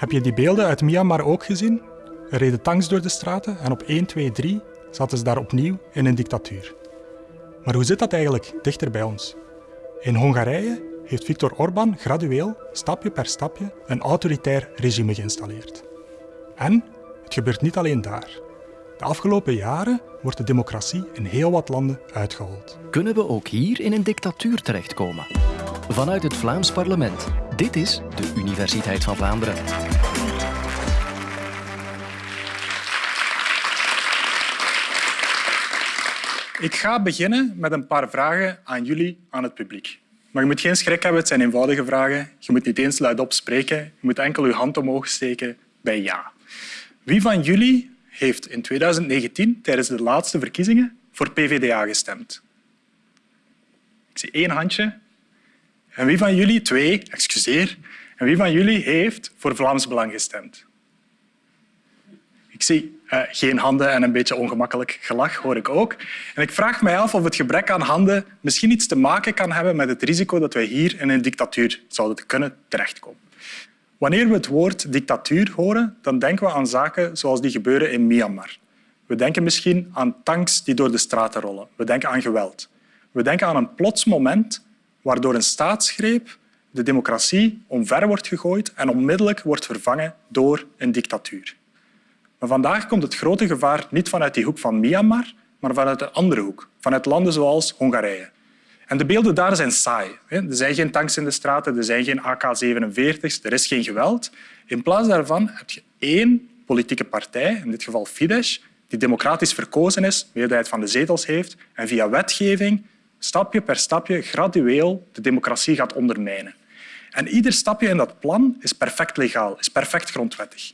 Heb je die beelden uit Myanmar ook gezien? Er reden tanks door de straten en op 1, 2, 3 zaten ze daar opnieuw in een dictatuur. Maar hoe zit dat eigenlijk dichter bij ons? In Hongarije heeft Viktor Orbán gradueel, stapje per stapje, een autoritair regime geïnstalleerd. En het gebeurt niet alleen daar. De afgelopen jaren wordt de democratie in heel wat landen uitgehold. Kunnen we ook hier in een dictatuur terechtkomen? Vanuit het Vlaams parlement. Dit is de Universiteit van Vlaanderen. Ik ga beginnen met een paar vragen aan jullie, aan het publiek. Maar je moet geen schrik hebben, het zijn eenvoudige vragen. Je moet niet eens luidop spreken. Je moet enkel je hand omhoog steken bij ja. Wie van jullie heeft in 2019, tijdens de laatste verkiezingen, voor PvdA gestemd? Ik zie één handje. En wie van jullie, twee, excuseer, en wie van jullie heeft voor Vlaams Belang gestemd? Ik zie uh, geen handen en een beetje ongemakkelijk gelach hoor ik ook. En ik vraag mij af of het gebrek aan handen misschien iets te maken kan hebben met het risico dat wij hier in een dictatuur zouden kunnen terechtkomen. Wanneer we het woord dictatuur horen, dan denken we aan zaken zoals die gebeuren in Myanmar. We denken misschien aan tanks die door de straten rollen. We denken aan geweld. We denken aan een plots moment waardoor een staatsgreep de democratie omver wordt gegooid en onmiddellijk wordt vervangen door een dictatuur. Maar vandaag komt het grote gevaar niet vanuit die hoek van Myanmar, maar vanuit een andere hoek, vanuit landen zoals Hongarije. En de beelden daar zijn saai. Er zijn geen tanks in de straten, er zijn geen AK-47's, er is geen geweld. In plaats daarvan heb je één politieke partij, in dit geval Fidesz, die democratisch verkozen is, de meerderheid van de zetels heeft en via wetgeving stapje per stapje gradueel de democratie gaat ondermijnen. En ieder stapje in dat plan is perfect legaal, is perfect grondwettig.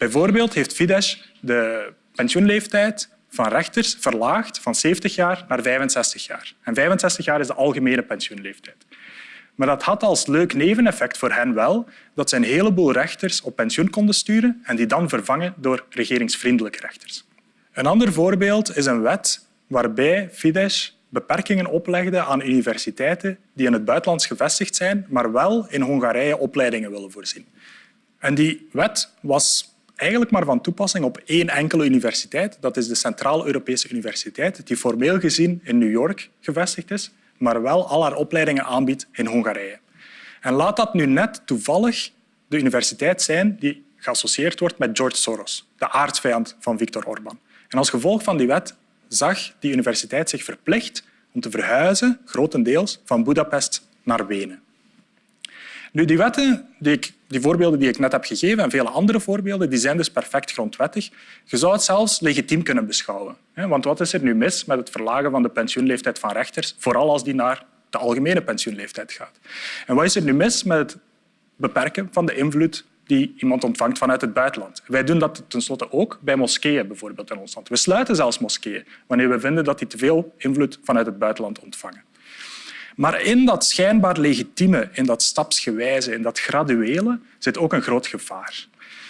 Bijvoorbeeld heeft Fidesz de pensioenleeftijd van rechters verlaagd van 70 jaar naar 65 jaar. En 65 jaar is de algemene pensioenleeftijd. Maar dat had als leuk neveneffect voor hen wel dat ze een heleboel rechters op pensioen konden sturen en die dan vervangen door regeringsvriendelijke rechters. Een ander voorbeeld is een wet waarbij Fidesz beperkingen oplegde aan universiteiten die in het buitenland gevestigd zijn, maar wel in Hongarije opleidingen willen voorzien. En die wet was eigenlijk maar van toepassing op één enkele universiteit. Dat is de Centraal-Europese Universiteit, die formeel gezien in New York gevestigd is, maar wel al haar opleidingen aanbiedt in Hongarije. En laat dat nu net toevallig de universiteit zijn die geassocieerd wordt met George Soros, de aardsvijand van Viktor Orbán. En als gevolg van die wet zag die universiteit zich verplicht om te verhuizen, grotendeels, van Budapest naar Wenen. Nu, die wetten, die, voorbeelden die ik net heb gegeven en vele andere voorbeelden, die zijn dus perfect grondwettig. Je zou het zelfs legitiem kunnen beschouwen. Want wat is er nu mis met het verlagen van de pensioenleeftijd van rechters, vooral als die naar de algemene pensioenleeftijd gaat? En wat is er nu mis met het beperken van de invloed die iemand ontvangt vanuit het buitenland. Wij doen dat tenslotte ook bij moskeeën bijvoorbeeld in ons land. We sluiten zelfs moskeeën wanneer we vinden dat die te veel invloed vanuit het buitenland ontvangen. Maar in dat schijnbaar legitieme, in dat stapsgewijze, in dat graduele, zit ook een groot gevaar.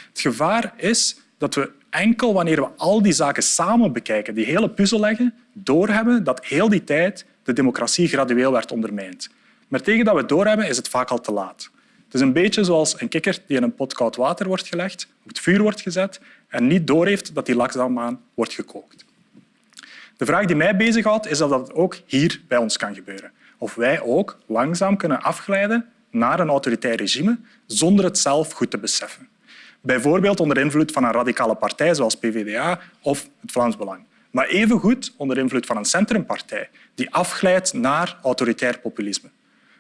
Het gevaar is dat we enkel wanneer we al die zaken samen bekijken, die hele puzzel leggen, doorhebben dat heel die tijd de democratie gradueel werd ondermijnd. Maar tegen dat we doorhebben, is het vaak al te laat. Het is een beetje zoals een kikker die in een pot koud water wordt gelegd, op het vuur wordt gezet en niet doorheeft dat die langzaamaan wordt gekookt. De vraag die mij bezighoudt, is of dat ook hier bij ons kan gebeuren of wij ook langzaam kunnen afglijden naar een autoritair regime zonder het zelf goed te beseffen. Bijvoorbeeld onder invloed van een radicale partij zoals PvdA of het Vlaams Belang. Maar evengoed onder invloed van een centrumpartij die afglijdt naar autoritair populisme.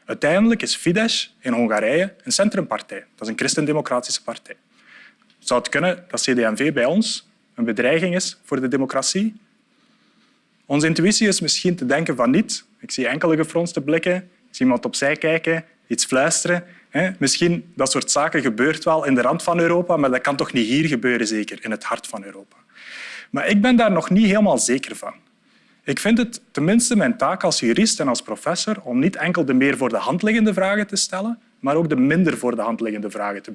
Uiteindelijk is Fidesz in Hongarije een centrumpartij. Dat is een christendemocratische partij. Zou het kunnen dat CD&V bij ons een bedreiging is voor de democratie? Onze intuïtie is misschien te denken van niet, ik zie enkele gefronste blikken. Ik zie iemand opzij kijken, iets fluisteren. Misschien dat soort zaken gebeurt wel in de rand van Europa, maar dat kan toch niet hier gebeuren, zeker, in het hart van Europa. Maar ik ben daar nog niet helemaal zeker van. Ik vind het tenminste mijn taak als jurist en als professor om niet enkel de meer voor de hand liggende vragen te stellen, maar ook de minder voor de hand liggende vragen te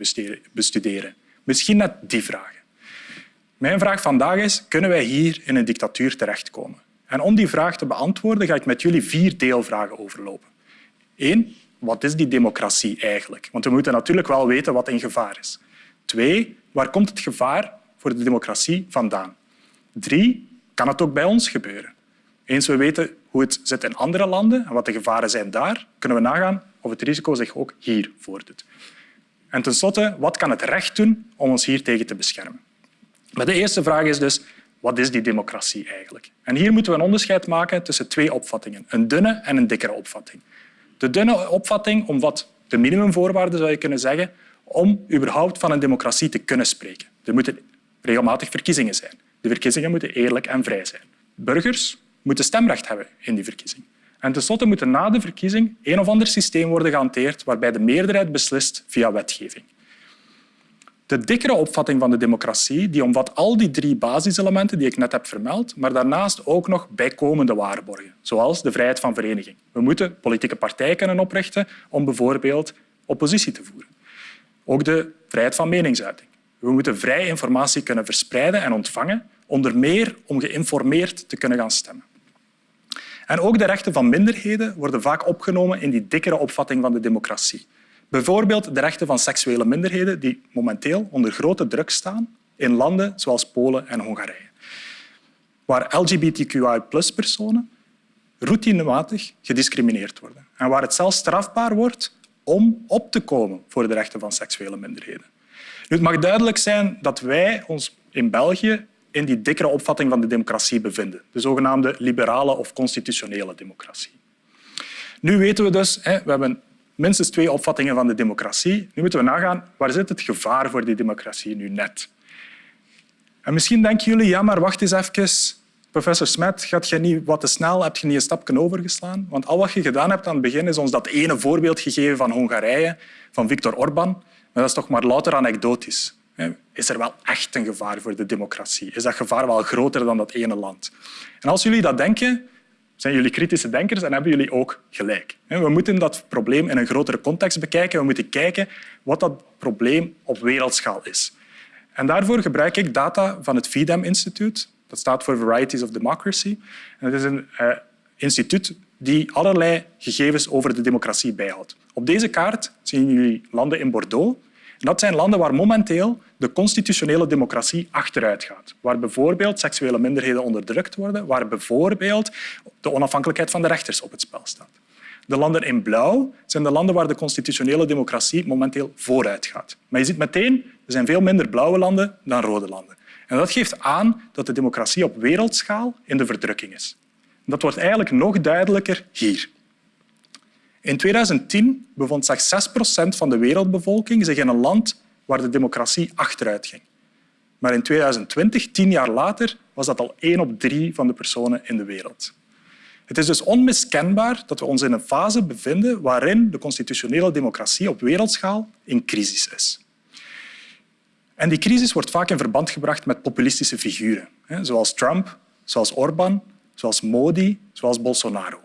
bestuderen. Misschien net die vragen. Mijn vraag vandaag is, kunnen wij hier in een dictatuur terechtkomen? En om die vraag te beantwoorden ga ik met jullie vier deelvragen overlopen. Eén, wat is die democratie eigenlijk? Want we moeten natuurlijk wel weten wat in gevaar is. Twee, waar komt het gevaar voor de democratie vandaan? Drie, kan het ook bij ons gebeuren? Eens we weten hoe het zit in andere landen en wat de gevaren zijn daar, kunnen we nagaan of het risico zich ook hier voordoet. En tenslotte, wat kan het recht doen om ons hier tegen te beschermen? Maar de eerste vraag is dus, wat is die democratie eigenlijk? En hier moeten we een onderscheid maken tussen twee opvattingen, een dunne en een dikkere opvatting. De dunne opvatting omvat de minimumvoorwaarden, zou je kunnen zeggen, om überhaupt van een democratie te kunnen spreken. Er moeten regelmatig verkiezingen zijn. De verkiezingen moeten eerlijk en vrij zijn. Burgers moeten stemrecht hebben in die verkiezing. En tenslotte moet er na de verkiezing een of ander systeem worden gehanteerd waarbij de meerderheid beslist via wetgeving. De dikkere opvatting van de democratie die omvat al die drie basiselementen die ik net heb vermeld, maar daarnaast ook nog bijkomende waarborgen, zoals de vrijheid van vereniging. We moeten politieke partijen kunnen oprichten om bijvoorbeeld oppositie te voeren. Ook de vrijheid van meningsuiting. We moeten vrij informatie kunnen verspreiden en ontvangen, onder meer om geïnformeerd te kunnen gaan stemmen. En ook de rechten van minderheden worden vaak opgenomen in die dikkere opvatting van de democratie. Bijvoorbeeld de rechten van seksuele minderheden die momenteel onder grote druk staan in landen zoals Polen en Hongarije, waar LGBTQI-personen routinematig gediscrimineerd worden en waar het zelfs strafbaar wordt om op te komen voor de rechten van seksuele minderheden. Nu, het mag duidelijk zijn dat wij ons in België in die dikkere opvatting van de democratie bevinden, de zogenaamde liberale of constitutionele democratie. Nu weten we dus, we hebben minstens twee opvattingen van de democratie. Nu moeten we nagaan, waar zit het gevaar voor die democratie nu net? En misschien denken jullie, ja, maar wacht eens even. Professor Smet, gaat je niet wat te snel? Heb je niet een stapje overgeslaan? Want al wat je gedaan hebt aan het begin is ons dat ene voorbeeld gegeven van Hongarije, van Viktor Orban. Maar dat is toch maar louter anekdotisch. Is er wel echt een gevaar voor de democratie? Is dat gevaar wel groter dan dat ene land? En als jullie dat denken, zijn jullie kritische denkers en hebben jullie ook gelijk. We moeten dat probleem in een grotere context bekijken. We moeten kijken wat dat probleem op wereldschaal is. En daarvoor gebruik ik data van het FIDEM Instituut. Dat staat voor Varieties of Democracy. En het is een uh, instituut die allerlei gegevens over de democratie bijhoudt. Op deze kaart zien jullie landen in Bordeaux. Dat zijn landen waar momenteel de constitutionele democratie achteruit gaat. Waar bijvoorbeeld seksuele minderheden onderdrukt worden, waar bijvoorbeeld de onafhankelijkheid van de rechters op het spel staat. De landen in blauw zijn de landen waar de constitutionele democratie momenteel vooruit gaat. Maar je ziet meteen, er zijn veel minder blauwe landen dan rode landen. En dat geeft aan dat de democratie op wereldschaal in de verdrukking is. Dat wordt eigenlijk nog duidelijker hier. In 2010 bevond slechts 6 procent van de wereldbevolking zich in een land waar de democratie achteruit ging. Maar in 2020, tien jaar later, was dat al één op drie van de personen in de wereld. Het is dus onmiskenbaar dat we ons in een fase bevinden waarin de constitutionele democratie op wereldschaal in crisis is. En die crisis wordt vaak in verband gebracht met populistische figuren, zoals Trump, zoals Orbán, zoals Modi, zoals Bolsonaro.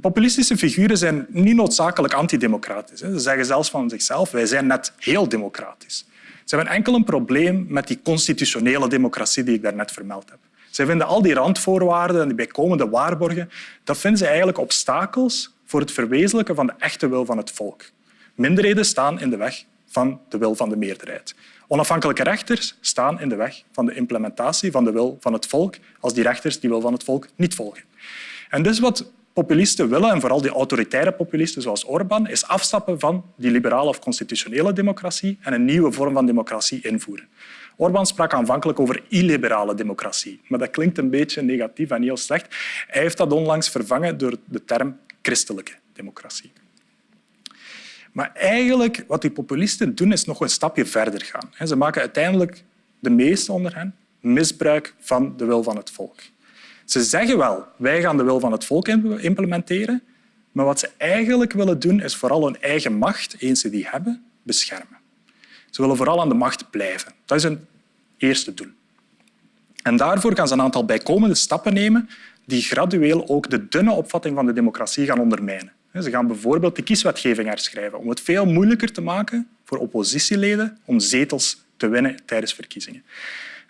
Populistische figuren zijn niet noodzakelijk antidemocratisch. Ze zeggen zelfs van zichzelf, wij zijn net heel democratisch. Ze hebben enkel een probleem met die constitutionele democratie die ik daarnet vermeld heb. Ze vinden al die randvoorwaarden en die bijkomende waarborgen, dat vinden ze eigenlijk obstakels voor het verwezenlijken van de echte wil van het volk. Minderheden staan in de weg van de wil van de meerderheid. Onafhankelijke rechters staan in de weg van de implementatie van de wil van het volk als die rechters die wil van het volk niet volgen. En dus wat populisten willen, en vooral die autoritaire populisten zoals Orbán, is afstappen van die liberale of constitutionele democratie en een nieuwe vorm van democratie invoeren. Orbán sprak aanvankelijk over illiberale democratie, maar dat klinkt een beetje negatief en heel slecht. Hij heeft dat onlangs vervangen door de term christelijke democratie. Maar eigenlijk wat die populisten doen, is nog een stapje verder gaan. Ze maken uiteindelijk, de meesten onder hen, misbruik van de wil van het volk. Ze zeggen wel, wij gaan de wil van het volk implementeren, maar wat ze eigenlijk willen doen, is vooral hun eigen macht, eens ze die hebben, beschermen. Ze willen vooral aan de macht blijven. Dat is hun eerste doel. En daarvoor gaan ze een aantal bijkomende stappen nemen die gradueel ook de dunne opvatting van de democratie gaan ondermijnen. Ze gaan bijvoorbeeld de kieswetgeving herschrijven om het veel moeilijker te maken voor oppositieleden om zetels te winnen tijdens verkiezingen.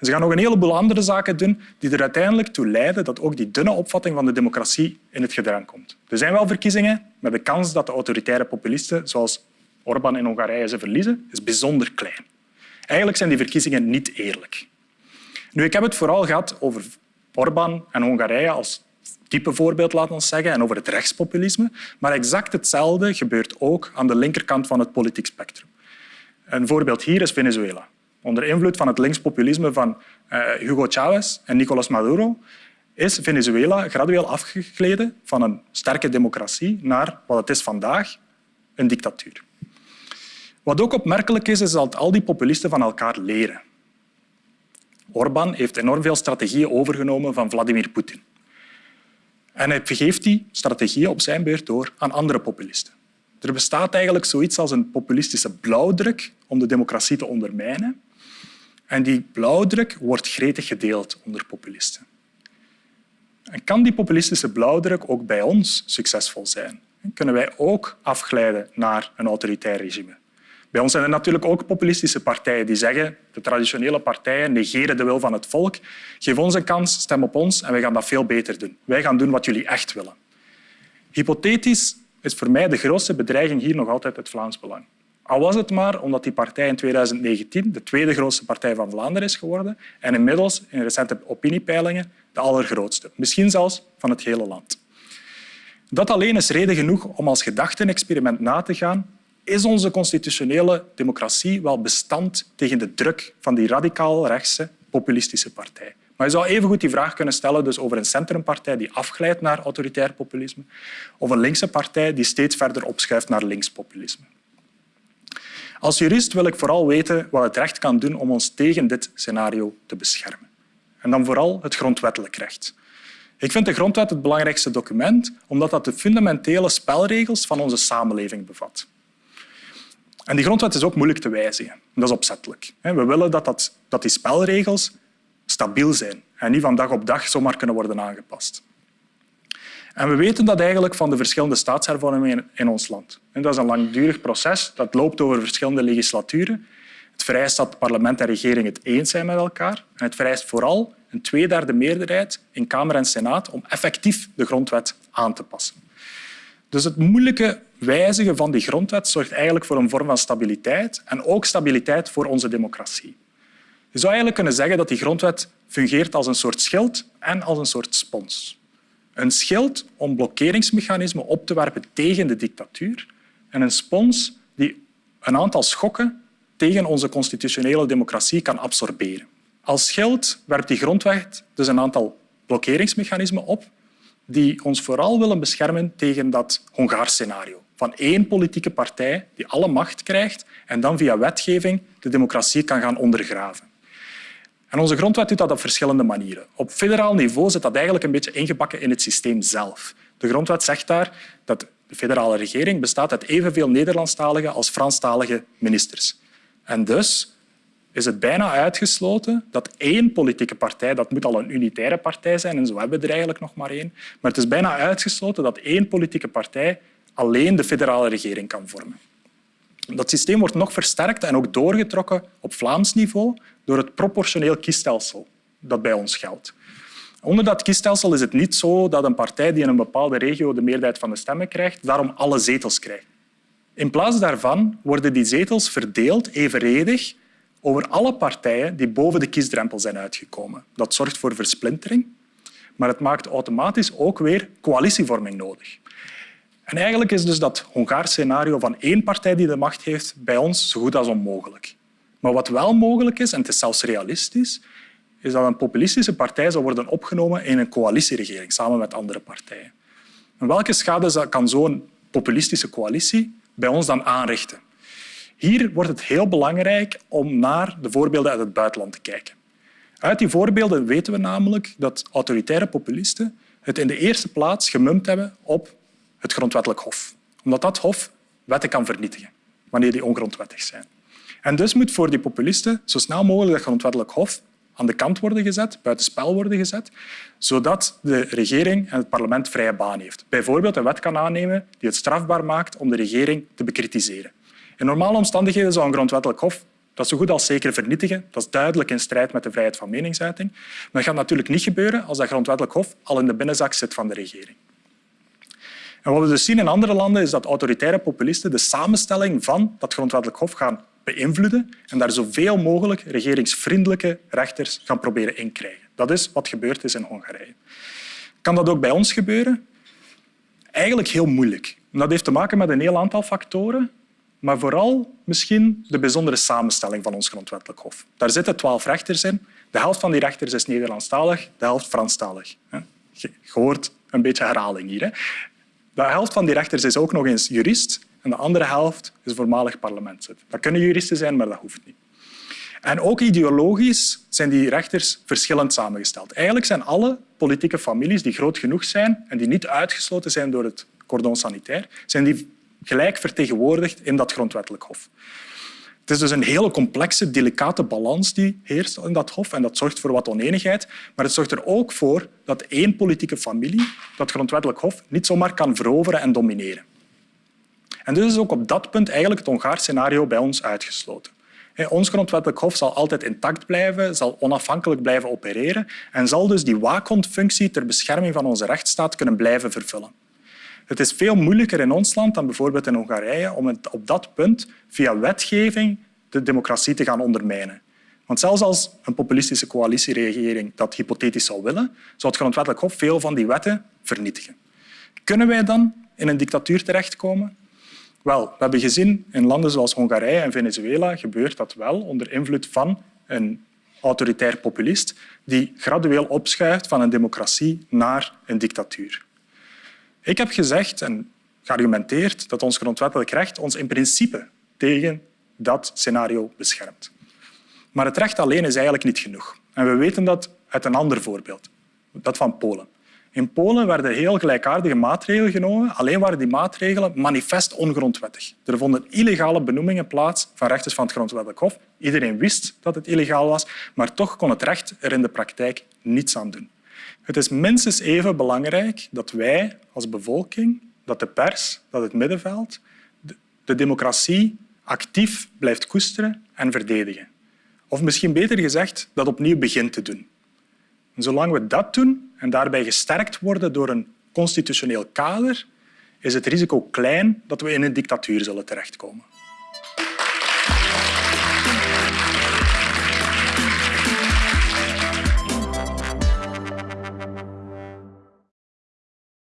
Ze gaan nog een heleboel andere zaken doen die er uiteindelijk toe leiden dat ook die dunne opvatting van de democratie in het gedrang komt. Er zijn wel verkiezingen met de kans dat de autoritaire populisten, zoals Orbán in Hongarije ze verliezen, is bijzonder klein. Eigenlijk zijn die verkiezingen niet eerlijk. Nu, ik heb het vooral gehad over Orbán en Hongarije als type voorbeeld, laten we zeggen, en over het rechtspopulisme. Maar exact hetzelfde gebeurt ook aan de linkerkant van het politiek spectrum. Een voorbeeld hier is Venezuela. Onder invloed van het linkspopulisme van uh, Hugo Chavez en Nicolás Maduro is Venezuela gradueel afgegleden van een sterke democratie naar wat het is vandaag, een dictatuur. Wat ook opmerkelijk is, is dat al die populisten van elkaar leren. Orbán heeft enorm veel strategieën overgenomen van Vladimir Poetin. En hij geeft die strategieën op zijn beurt door aan andere populisten. Er bestaat eigenlijk zoiets als een populistische blauwdruk om de democratie te ondermijnen. En die blauwdruk wordt gretig gedeeld onder populisten. En kan die populistische blauwdruk ook bij ons succesvol zijn? Kunnen wij ook afglijden naar een autoritair regime? Bij ons zijn er natuurlijk ook populistische partijen die zeggen de traditionele partijen negeren de wil van het volk. Geef ons een kans, stem op ons en wij gaan dat veel beter doen. Wij gaan doen wat jullie echt willen. Hypothetisch is voor mij de grootste bedreiging hier nog altijd het Vlaams Belang. Al was het maar omdat die partij in 2019 de tweede grootste partij van Vlaanderen is geworden en inmiddels in recente opiniepeilingen de allergrootste, misschien zelfs van het hele land. Dat alleen is reden genoeg om als gedachtenexperiment na te gaan is onze constitutionele democratie wel bestand tegen de druk van die radicaal rechtse populistische partij. Maar je zou evengoed die vraag kunnen stellen dus over een centrumpartij die afglijdt naar autoritair populisme of een linkse partij die steeds verder opschuift naar linkspopulisme. Als jurist wil ik vooral weten wat het recht kan doen om ons tegen dit scenario te beschermen. En dan vooral het grondwettelijk recht. Ik vind de grondwet het belangrijkste document omdat dat de fundamentele spelregels van onze samenleving bevat. En die grondwet is ook moeilijk te wijzigen. Dat is opzettelijk. We willen dat, dat, dat die spelregels stabiel zijn en niet van dag op dag zomaar kunnen worden aangepast. En we weten dat eigenlijk van de verschillende staatshervormingen in ons land. Dat is een langdurig proces dat loopt over verschillende legislaturen. Het vereist dat parlement en regering het eens zijn met elkaar. En het vereist vooral een tweederde meerderheid in Kamer en Senaat om effectief de grondwet aan te passen. Dus het moeilijke wijzigen van die grondwet zorgt eigenlijk voor een vorm van stabiliteit en ook stabiliteit voor onze democratie. Je zou eigenlijk kunnen zeggen dat die grondwet fungeert als een soort schild en als een soort spons. Een schild om blokkeringsmechanismen op te werpen tegen de dictatuur en een spons die een aantal schokken tegen onze constitutionele democratie kan absorberen. Als schild werpt die grondwet dus een aantal blokkeringsmechanismen op die ons vooral willen beschermen tegen dat Hongaars scenario van één politieke partij die alle macht krijgt en dan via wetgeving de democratie kan gaan ondergraven. En onze grondwet doet dat op verschillende manieren. Op federaal niveau zit dat eigenlijk een beetje ingebakken in het systeem zelf. De grondwet zegt daar dat de federale regering bestaat uit evenveel Nederlandstalige als Franstalige ministers. En dus is het bijna uitgesloten dat één politieke partij, dat moet al een unitaire partij zijn, en zo hebben we er eigenlijk nog maar één, maar het is bijna uitgesloten dat één politieke partij alleen de federale regering kan vormen. Dat systeem wordt nog versterkt en ook doorgetrokken op Vlaams niveau door het proportioneel kiesstelsel dat bij ons geldt. Onder dat kiesstelsel is het niet zo dat een partij die in een bepaalde regio de meerderheid van de stemmen krijgt, daarom alle zetels krijgt. In plaats daarvan worden die zetels verdeeld evenredig over alle partijen die boven de kiesdrempel zijn uitgekomen. Dat zorgt voor versplintering, maar het maakt automatisch ook weer coalitievorming nodig. En eigenlijk is dus dat Hongaars scenario van één partij die de macht heeft bij ons zo goed als onmogelijk. Maar wat wel mogelijk is, en het is zelfs realistisch, is dat een populistische partij zal worden opgenomen in een coalitieregering samen met andere partijen. En welke schade kan zo'n populistische coalitie bij ons dan aanrichten? Hier wordt het heel belangrijk om naar de voorbeelden uit het buitenland te kijken. Uit die voorbeelden weten we namelijk dat autoritaire populisten het in de eerste plaats gemumpt hebben op het grondwettelijk hof. Omdat dat hof wetten kan vernietigen wanneer die ongrondwettig zijn. En dus moet voor die populisten zo snel mogelijk dat grondwettelijk hof aan de kant worden gezet, buitenspel worden gezet, zodat de regering en het parlement vrije baan heeft. Bijvoorbeeld een wet kan aannemen die het strafbaar maakt om de regering te bekritiseren. In normale omstandigheden zou een grondwettelijk hof dat zo goed als zeker vernietigen. Dat is duidelijk in strijd met de vrijheid van meningsuiting. Maar dat gaat natuurlijk niet gebeuren als dat grondwettelijk hof al in de binnenzak zit van de regering. En wat we dus zien in andere landen is dat autoritaire populisten de samenstelling van dat grondwettelijk hof gaan beïnvloeden en daar zoveel mogelijk regeringsvriendelijke rechters gaan proberen inkrijgen. Dat is wat gebeurd is in Hongarije. Kan dat ook bij ons gebeuren? Eigenlijk heel moeilijk. Dat heeft te maken met een heel aantal factoren, maar vooral misschien de bijzondere samenstelling van ons grondwettelijk hof. Daar zitten twaalf rechters in. De helft van die rechters is Nederlandstalig, de helft Franstalig. Hoort een beetje herhaling hier. De helft van die rechters is ook nog eens jurist en de andere helft is voormalig parlementslid. Dat kunnen juristen zijn, maar dat hoeft niet. En ook ideologisch zijn die rechters verschillend samengesteld. Eigenlijk zijn alle politieke families die groot genoeg zijn en die niet uitgesloten zijn door het cordon sanitair, zijn die gelijk vertegenwoordigd in dat grondwettelijk hof. Het is dus een hele complexe, delicate balans die heerst in dat hof en dat zorgt voor wat oneenigheid. Maar het zorgt er ook voor dat één politieke familie dat grondwettelijk hof niet zomaar kan veroveren en domineren. En dus is ook op dat punt eigenlijk het Hongaars scenario bij ons uitgesloten. Ons grondwettelijk hof zal altijd intact blijven, zal onafhankelijk blijven opereren en zal dus die waakhondfunctie ter bescherming van onze rechtsstaat kunnen blijven vervullen. Het is veel moeilijker in ons land dan bijvoorbeeld in Hongarije om op dat punt via wetgeving de democratie te gaan ondermijnen. Want zelfs als een populistische coalitieregering dat hypothetisch zou willen, zou het grondwettelijk hof veel van die wetten vernietigen. Kunnen wij dan in een dictatuur terechtkomen? Wel, we hebben gezien in landen zoals Hongarije en Venezuela gebeurt dat wel onder invloed van een autoritair populist die gradueel opschuift van een democratie naar een dictatuur. Ik heb gezegd en geargumenteerd dat ons grondwettelijk recht ons in principe tegen dat scenario beschermt. Maar het recht alleen is eigenlijk niet genoeg. En we weten dat uit een ander voorbeeld, dat van Polen. In Polen werden heel gelijkaardige maatregelen genomen, alleen waren die maatregelen manifest ongrondwettig. Er vonden illegale benoemingen plaats van rechters van het Grondwettelijk Hof. Iedereen wist dat het illegaal was, maar toch kon het recht er in de praktijk niets aan doen. Het is minstens even belangrijk dat wij als bevolking, dat de pers, dat het middenveld de democratie actief blijft koesteren en verdedigen. Of misschien beter gezegd, dat opnieuw begint te doen. En zolang we dat doen en daarbij gesterkt worden door een constitutioneel kader, is het risico klein dat we in een dictatuur zullen terechtkomen.